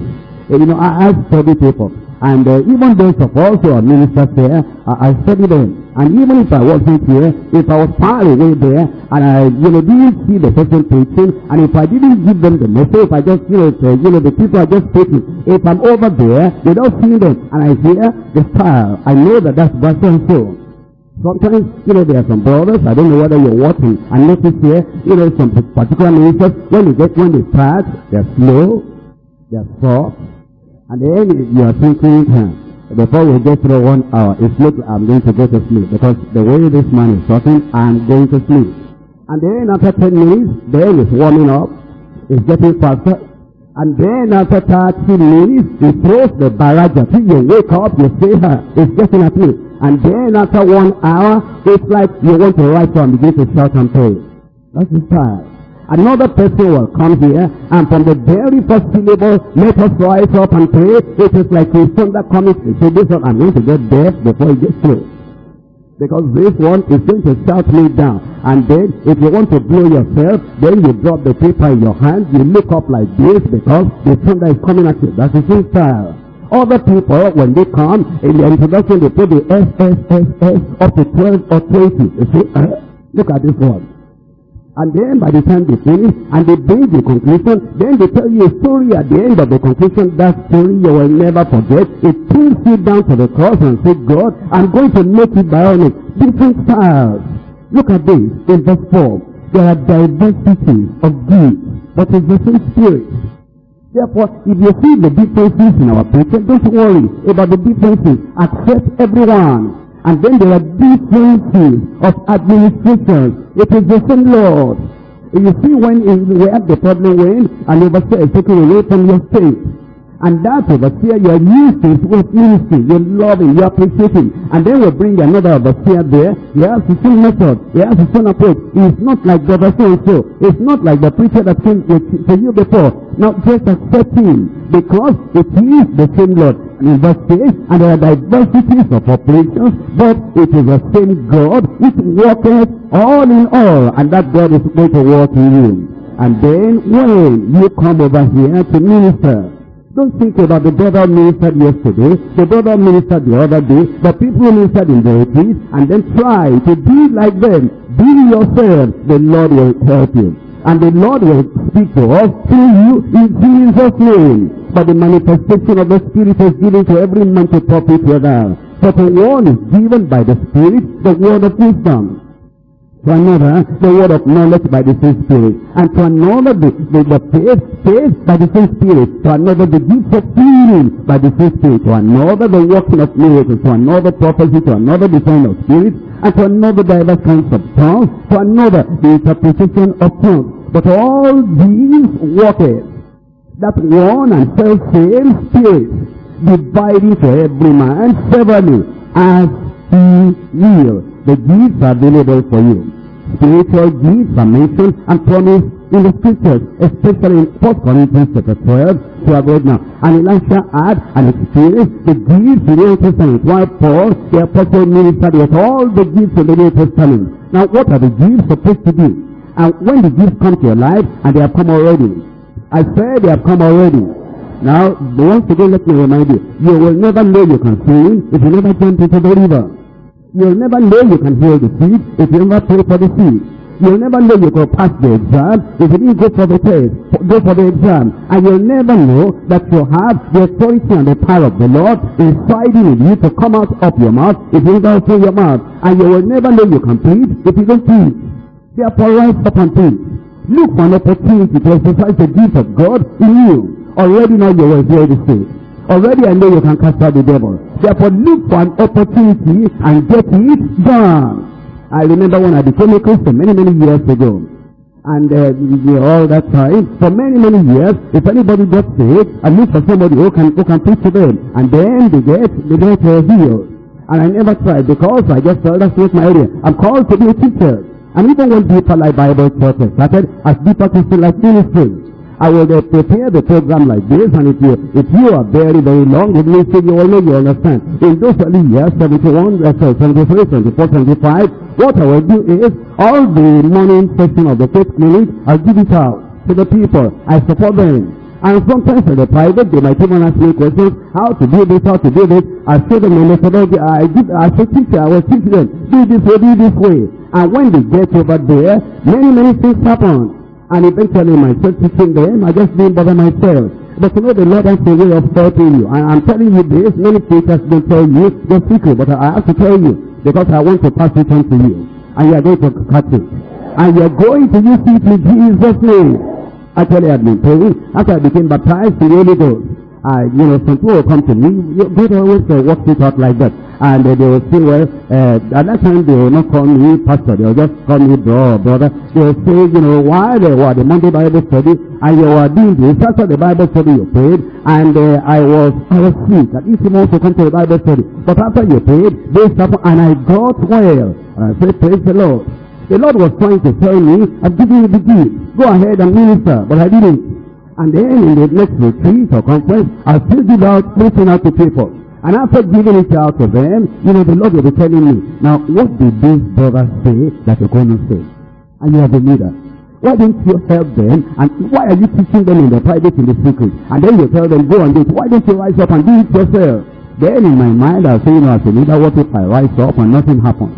You know, I, I study people. And uh, even those of us who are ministers there, uh, I study them. And even if I wasn't here, if I was far away there, and I, you know, didn't see the person preaching, and if I didn't give them the message, if I just, you know, uh, you know, the people are just preaching, if I'm over there, without seeing them, and I hear the style, I know that that's verse and so. Sometimes, you know, there are some brothers, I don't know whether you're watching, and notice here, you know, some particular ministers, when they get, when they start, they're slow, they're soft, and then you are thinking, huh, before we get through one hour, it's look I'm going to go to sleep. Because the way this man is talking, I'm going to sleep. And then after 10 minutes, then is warming up. It's getting faster. And then after 30 minutes, he throws the barrage at you. You wake up, you say, huh, it's getting at me. And then after one hour, it's like you want to rise and begin to shout and pray. That's the style. Another person will come here, and from the very first syllable, let us rise up and pray. It is like a thunder coming. Said, this one, I'm going to get deaf before it gets through. Because this one is going to shout me down. And then, if you want to blow yourself, then you drop the paper in your hand, you look up like this because the thunder is coming at you. That's the same style. Other people, when they come, in the introduction, they put the S, S, S, S up to 12 or 20. You see, uh, look at this one. And then by the time they finish and they bring the conclusion, then they tell you a story at the end of the conclusion. That story you will never forget. It pulls you down to the cross and say, God, I'm going to make it bionic. Different styles. Look at this in verse 4. There are diversities of gifts, but it's the same spirit. Therefore, if you see the differences in our preaching, don't worry about the differences. Accept everyone. And then there are differences of administration. It is the same Lord. You see when we have the problem when an overseer is taken away from your state. And that overseer, you are used to his work ministry. You love him, you appreciate him. And then we bring another overseer there. He has his own method. He has his own approach. He's not like the overseer so. It's not like the preacher that came to you before. Now just accept him. Because it is the same Lord. And in verse 8, and there are diversities of operations, but it is the same God which worketh all in all. And that God is going to work in you. And then when you come over here to minister, don't think about the brother ministered yesterday, the brother ministered the other day, the people ministered in the retreat, and then try to be like them. Be yourself. The Lord will help you. And the Lord will speak to us through you in Jesus' name. But the manifestation of the Spirit is given to every man to profit without. For the one is given by the Spirit the word of wisdom to another the word of knowledge by the same spirit. And to another the, the, the faith, faith by the same spirit. To another the gift of healing by the same spirit. To another the working of miracles. To another prophecy. To another design of spirit and to another diverse kinds of tongues. To another the interpretation of tongues. But all these workers that one and self-same spirit dividing to every man severally as he will the gifts are available for you. Spiritual gifts are mentioned and promised in the scriptures, especially in 1 Corinthians chapter 12, to avoid now. And Elisha had an experience, the gifts in the Old Testament, Paul, the apostle, ministered with all the gifts in the New Testament. Now, what are the gifts supposed to do? And when the gifts come to your life, and they have come already, I said they have come already. Now, once again, let me remind you, you will never know you can swim if you never jump into the river. You'll never know you can heal the seed if you never pray for the seed. You'll never know you can pass the exam if you didn't go for the test, go for the exam. And you'll never know that you have the authority and the power of the Lord inciting in you to come out of your mouth if you don't open your mouth. And you will never know you can preach if you don't preach. Therefore rise up and preach. Look for an opportunity to exercise the gift of God in you. Already now you will hear the state. Already I know you can cast out the devil. Therefore look for an opportunity and get it done. I remember when I became a Christian many, many years ago. And uh, all that time, for many, many years, if anybody gets sick, I look for somebody who can, who can preach to them. And then they get, they get uh, healed. And I never tried because I just felt that's not my area. I'm called to be a teacher. And even when Deeper Life Bible Church started as Deeper Christian Life Ministry, I will uh, prepare the program like this, and if you, if you are very, very long with me, you know, you understand. In those early years, 71, uh, 73, 74, 75, what I will do is, all the morning session of the faith clinic, I'll give it out to the people. I support them. And sometimes in the private, they might even ask me questions, how to do this, how to do this. I show them the methodology. I give, I say teach, I will teach them, do this way, do this way. And when they get over there, many, many things happen. And eventually myself teaching them, I just didn't bother myself. But you know the Lord has a way of helping you. I'm telling you this, many teachers don't tell you the secret, but I have to tell you because I want to pass it on to you. And you are going to catch it. And you are going to use it in Jesus' name. Actually, I've been praying. After I became baptized, in the Holy Ghost. I, you know, some people will come to me, God always uh, works it out like that. And uh, they will say, well, uh, at that time they will not call me pastor, they will just call me bro brother. They will say, you know, why they were the Monday Bible study, and you were doing this, after the Bible study you prayed, and uh, I was, I was sick, at least you want to come to the Bible study. But after you prayed, this happened, and I got well. And I said, praise the Lord. The Lord was trying to tell me, I'm giving you the gift. Go ahead and minister, but I didn't. And then in the next retreat or conference, I still give out, preaching out to people. And after giving it out to them, you know, the Lord will be telling me, now what did these brothers say that you're going to say? And you are the leader. Why don't you help them? And why are you teaching them in the private, in the secret? And then you tell them, go and do it. Why don't you rise up and do it yourself? Then in my mind, I'll say, you know, as a leader, what if I rise up and nothing happens?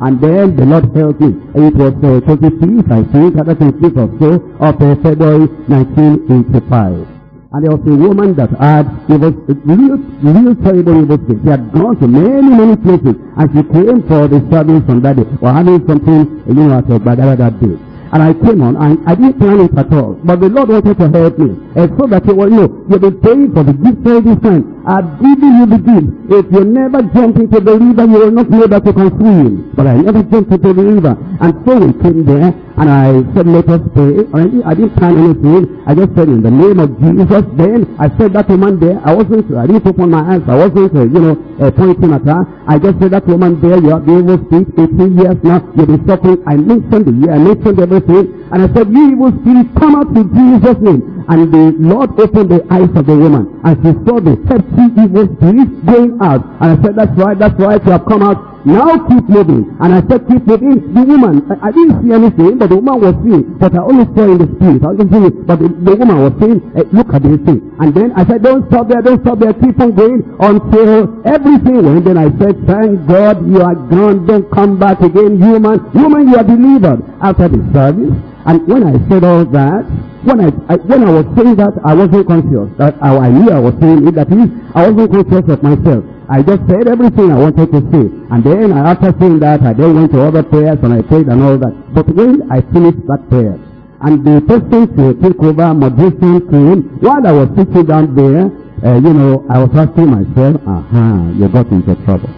And then the Lord helped me. It was uh, 25th, I think, other 25th or so, of uh, February 1985. And there was a woman that had, it was a real, real terrible evil. She had gone to many, many places, and she came for the service on that day, or having something, you know, at Gbagada that day. And I came on, and I didn't plan it at all. But the Lord wanted to help me. And so that you will know, you've been praying for the gift all this time. I've given you the gift. If you never jump into the river, you will not know that you can swim. But I never jumped into the river. And so we came there, and I said, let us pray. I didn't plan anything. I just said, in the name of Jesus. Then I said that woman there, I wasn't, I didn't open my eyes. I wasn't, uh, you know, uh, pointing at her. I just said that woman there, you have been able to speak 18 years now. You've been suffering. I mentioned year. I mentioned everything. And I said, you evil spirit, come out in Jesus' name. And the Lord opened the eyes of the woman. And she saw the 30 evil spirits going out. And I said, that's right, that's right, you have come out. Now keep moving. And I said, keep moving. The woman, I, I didn't see anything, but the woman was seeing. But I only saw in the spirit. I wasn't seeing. But the, the woman was saying, hey, look at this thing. And then I said, don't stop there, don't stop there. Keep on going until everything went. Then I said, thank God you are gone. Don't come back again, human. Woman, you are delivered. After the service, and when I said all that, when I, I, when I was saying that, I wasn't conscious. That I, I knew I was saying it. That is, I wasn't conscious of myself. I just said everything I wanted to say. And then after saying that, I then went to other prayers and I prayed and all that. But when I finished that prayer, and the person to take over moderation came, while I was sitting down there, uh, you know, I was asking myself, aha, you got into trouble.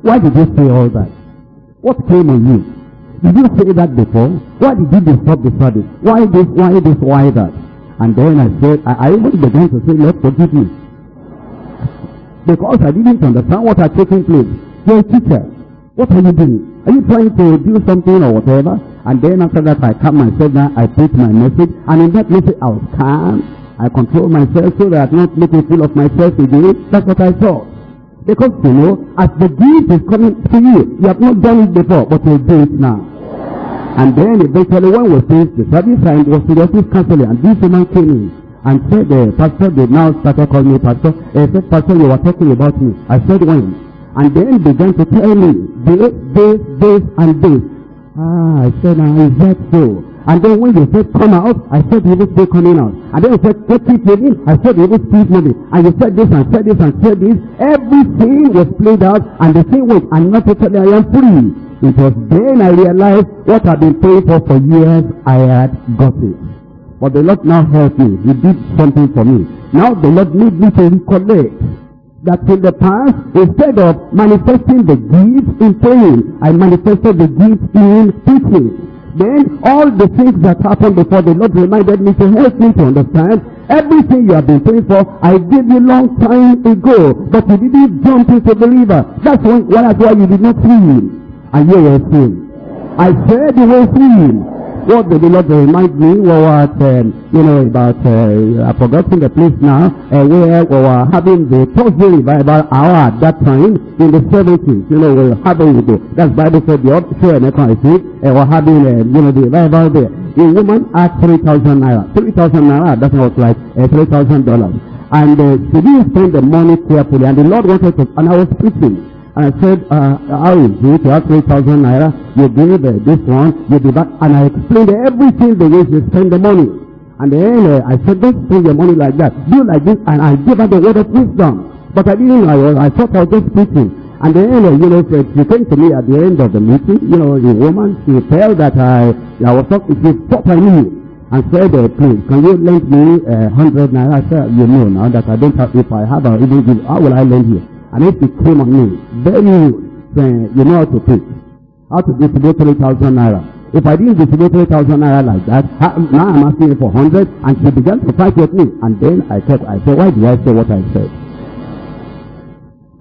Why did you say all that? What came on you? Did you say that before? Why did you disturb the service? Why this, why this, why that? And then I said, I, I even began to say, Lord, forgive me. Because I didn't understand what had taken place. You're a teacher. What are you doing? Are you trying to do something or whatever? And then after that, I calm myself down, I preach my message, and in that message, I was calm. I control myself so that I'm not making fool of myself again. That's what I thought. Because, you know, as the gift is coming to you, you have not done it before, but you'll do it now. And then eventually when we finished the service, I was to the and this woman came in and said, uh, Pastor, they now started calling me Pastor. He said, Pastor, you were talking about me. I said, when? And then began to tell me this, this, this, and this. Ah, I said, now is that so? And then when they said, come out, I said, you will be coming out. And then they said, take it moving. I said, you will keep moving. And you said this and said this and said this. Everything was played out. And the same way, and not totally, I am free. It was then I realized what I've been praying for for years, I had got it. But the Lord now helped me. He did something for me. Now the Lord made me to recollect that in the past, instead of manifesting the gift in praying, I manifested the gift in teaching. Then all the things that happened before the Lord reminded me to help me to understand everything you have been praying for, I gave you long time ago, but you didn't jump into the river. That's why, that's why you did not see him. and you were free. I said you were What the Lord remind me was, um, you know, about, uh, I've forgotten the place now, uh, where we were having the Thursday revival hour at that time in the 70s. You know, we were having the, that's Bible said the show and I see, uh, we're having, uh, you know, the revival there. The woman asked 3,000 naira. 3,000 naira, that was like uh, $3,000. And uh, she didn't spend the money carefully, and the Lord wanted to, and I was preaching. And I said, uh, how is it? You have 3,000 naira. You give uh, this one, you give that. And I explained everything the way you spend the money. And then uh, I said, don't spend your money like that. Do like this. And I gave her the word of wisdom. But I didn't, I, was, I thought I was just speaking. And then, uh, you know, she came to me at the end of the meeting. You know, the woman, she felt that I, I was talking, she thought I knew. And said, uh, please, can you lend me a uh, hundred naira? I said, you know now that I don't have, if I have, I even give, how will I lend you? And if it came on me, very then you know how to pay. How to distribute 3,000 naira. If I didn't distribute 3,000 naira like that, now I'm asking for 100, and she began to fight with me. And then I kept, I said, why did I say what I said?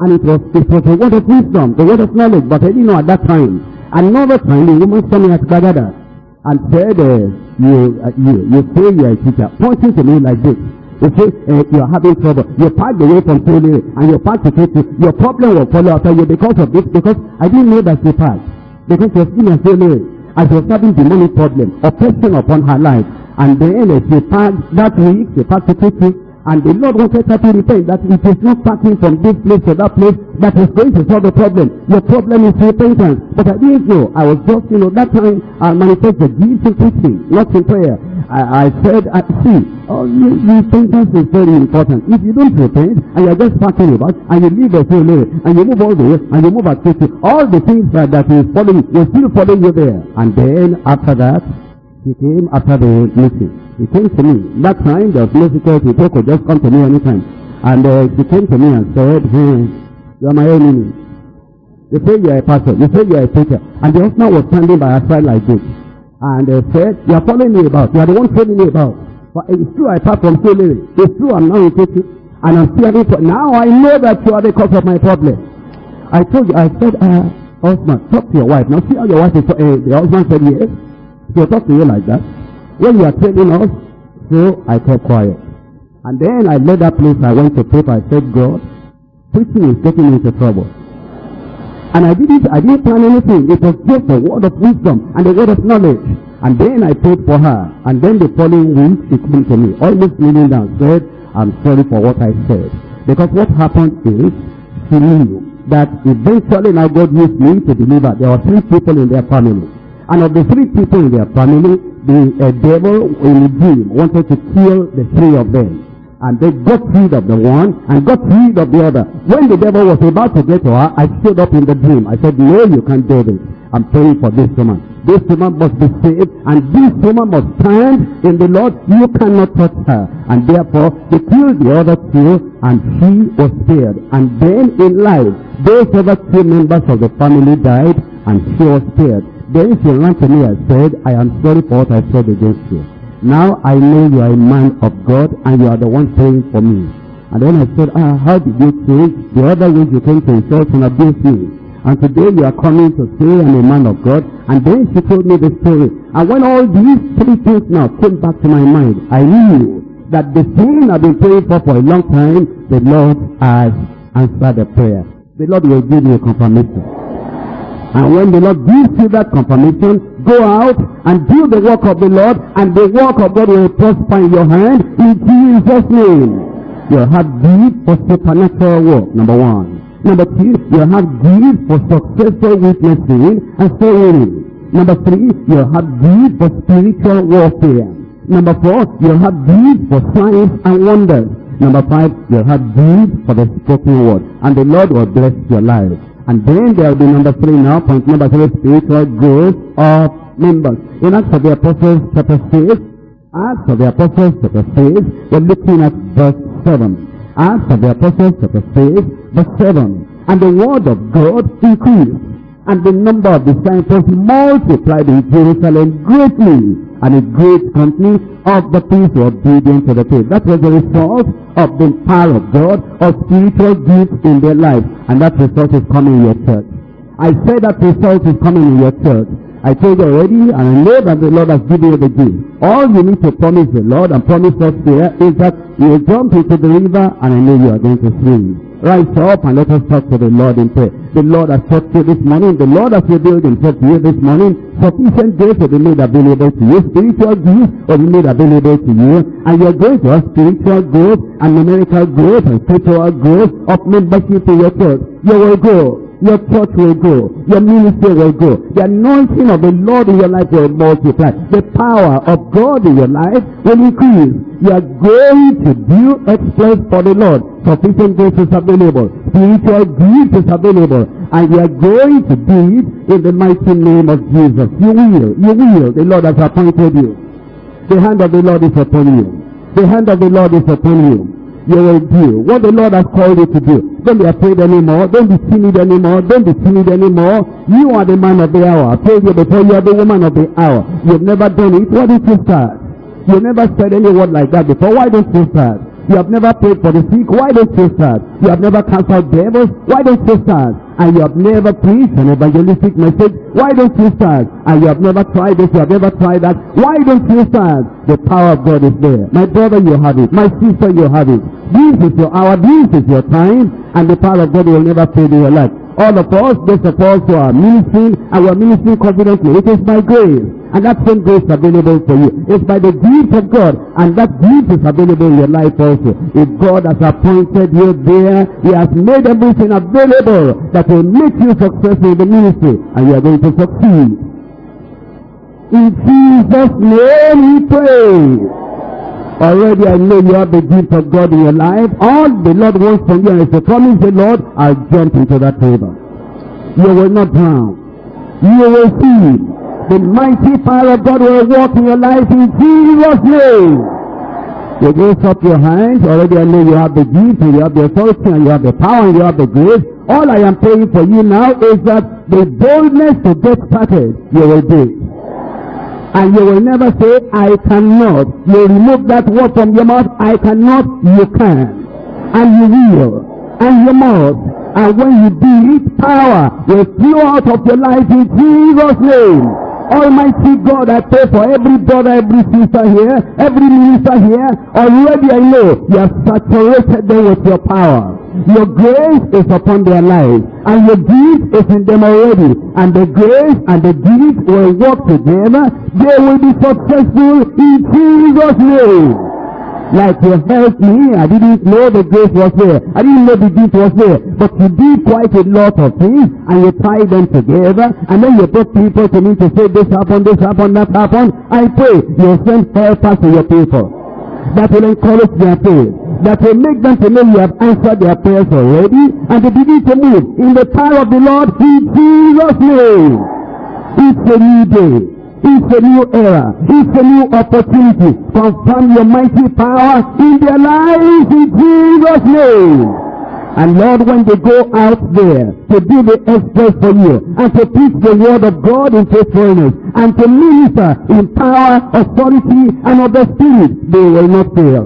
And it was, it was a word of wisdom, the word of knowledge, but I didn't know at that time. Another time, the woman saw me at Gbagada and said, uh, you, uh, you, you say you're a teacher, pointing to me like this. You say uh, you're having trouble. You packed away from failure and you packed to faith. Your problem will follow after you because of this. Because I didn't know that you passed. Because you're still a failure. As you're having money problem, oppression upon her life. And then she passed that week, she passed to. And the Lord wanted her to repent that it is not starting from this place to that place that is going to solve the problem. Your problem is repentance. But I didn't know. I was just, you know, that time I manifested the gift in preaching, not in prayer. I, I said, I, see, oh, repentance is very important. If you don't repent and you're just talking about and you leave the same way and you move all the way and you move at 50, all the things that, that is following, will still follow you there. And then after that, he came after the meeting. He came to me. That time there was no security. People could just come to me anytime. And uh, he came to me and said, hey, you are my enemy. You say you are a pastor. You say you are a preacher. And the husband was standing by her side like this. And they uh, said, you are following me about. You are the one telling me about. But it's true I pass from slavery. It's true I'm now in prison. And I'm fearing for now I know that you are the cause of my problem. I told you, I said, uh, husband, talk to your wife. Now see how your wife is, uh, the husband said yes. So talk to you like that. When you are telling us, so I kept quiet. And then I left that place, I went to pray, I said, God, preaching is getting me into trouble. And I didn't, I didn't plan anything. It was just the word of wisdom and the word of knowledge. And then I prayed for her. And then the following week, she came to me, almost kneeling down, said, I'm sorry for what I said. Because what happened is, she knew that eventually now God used me to deliver. There were three people in their family. And of the three people in their family, the uh, devil in the dream wanted to kill the three of them. And they got rid of the one and got rid of the other. When the devil was about to get to her, I showed up in the dream. I said, no, you can't do this. I'm praying for this woman. This woman must be saved and this woman must stand in the Lord. You cannot touch her. And therefore, they killed the other two and she was spared. And then in life, those other two members of the family died and she was spared. Then she ran to me and said, I am sorry for what I said against you. Now I know you are a man of God and you are the one praying for me. And then I said, ah, how did you change? The other way you came to insult and abuse me. And today you are coming to say I'm a man of God. And then she told me the story. And when all these three things now came back to my mind, I knew that the thing I've been praying for for a long time, the Lord has answered the prayer. The Lord will give you confirmation. And when the Lord gives you that confirmation, go out and do the work of the Lord, and the work of God will prosper in your hand in Jesus' name. You'll have gift for supernatural work, number one. Number two, you'll have gift for successful witnessing and soul Number three, you'll have gift for spiritual warfare. Number four, you'll have gift for signs and wonders. Number five, you'll have gift for the spoken word. And the Lord will bless your life. And then there will be number three now, point number three, spiritual growth of members. In Acts of the Apostles chapter 6, ah, Acts of the Apostles chapter 6, we're looking at verse 7. Ah, Acts of the Apostles chapter 6, verse 7. And the word of God increased, and the number of disciples multiplied in Jerusalem greatly and a great company of the people obedient to the faith. That was the result of the power of God, of spiritual gifts in their life. And that result is coming in your church. I say that result is coming in your church. I told you already, and I know that the Lord has given you the gift. All you need to promise the Lord and promise us here is that you will jump into the river, and I know you are going to swim. Rise up and let us talk to the Lord in prayer. The Lord has talked to you this morning. The Lord has revealed himself to you this morning. Sufficient grace will be made available to you. Spiritual gifts will be made available to you. And you're going to have spiritual growth and numerical growth and spiritual growth of membership in your church. You will go your church will grow. Your ministry will grow. The anointing of the Lord in your life will multiply. The power of God in your life will increase. You are going to do exploits for the Lord. Sufficient grace is available. Spiritual gift is available. And you are going to do it in the mighty name of Jesus. You will. You will. The Lord has appointed you. The hand of the Lord is upon you. The hand of the Lord is upon you what the Lord has called you to do. Don't be afraid anymore. Don't be timid anymore. Don't be timid anymore. You are the man of the hour. I told you before you are the woman of the hour. You've never done it. Why did you start? You never said any word like that before. Why don't you start? You have never prayed for the sick. Why don't you start? You have never cast out devils. Why don't you start? And you have never preached an evangelistic message. Why don't you start? And you have never tried this. You have never tried that. Why don't you start? The power of God is there. My brother, you have it. My sister, you have it. This is your hour. This is your time. And the power of God will never fail in your life. All of us, those of us who are ministering, are ministering confidently. It is by grace. And that same grace is available for you. It's by the gift of God. And that gift is available in your life also. If God has appointed you there, He has made everything available that will make you successful in the ministry. And you are going to succeed. In Jesus' name we pray. Already I know you have the gift of God in your life. All the Lord wants from you is to promise the Lord, I'll jump into that river. You will not drown. You will see the mighty power of God will walk in your life in Jesus' name. You raise up your hands. Already I know you have the gift and you have the authority and you have the power and you have the grace. All I am praying for you now is that the boldness to get started, you will do. And you will never say, I cannot. You remove that word from your mouth, I cannot, you can. And you will. And you must. And when you do it, power will flow out of your life in Jesus' name. Almighty God, I pray for every brother, every sister here, every minister here. Already I know you have saturated them with your power. Your grace is upon their lives. And your gift is in them already. And the grace and the gift will work together. They will be successful in Jesus' name. Like you helped me, I didn't know the grace was there. I didn't know the gift was there. But you did quite a lot of things and you tied them together and then you brought people to me to say this happened, this happened, that happened. I pray you send helpers to your people that will encourage their faith, that will make them to know you have answered their prayers already, and to begin to move in the power of the Lord in Jesus' name. It's a new day. It's a new era. It's a new opportunity. Confirm your mighty power in their lives in Jesus' name. And Lord, when they go out there to do the express for you and to preach the word of God in faithfulness and to minister in power, authority, and of the Spirit, they will not fail.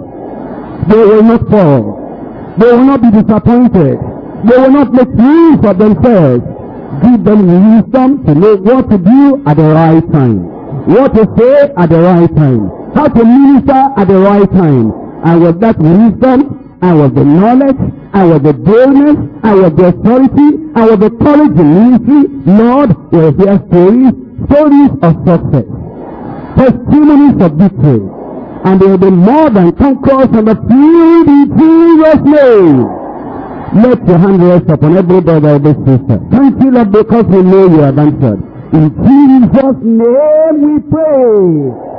They will not fall. They will not be disappointed. They will not make use of themselves. Give them wisdom to know what to do at the right time. What to say at the right time. How to minister at the right time. And with that wisdom, and with the knowledge, and with the boldness, and with the authority, and with the courage in ministry, Lord, will hear stories, stories of success, testimonies of victory, and they will be more than conquerors on the field in Jesus' name. Let your hand rest upon every brother, every sister. Thank you, Lord, because we know you have answered. In Jesus' name we pray.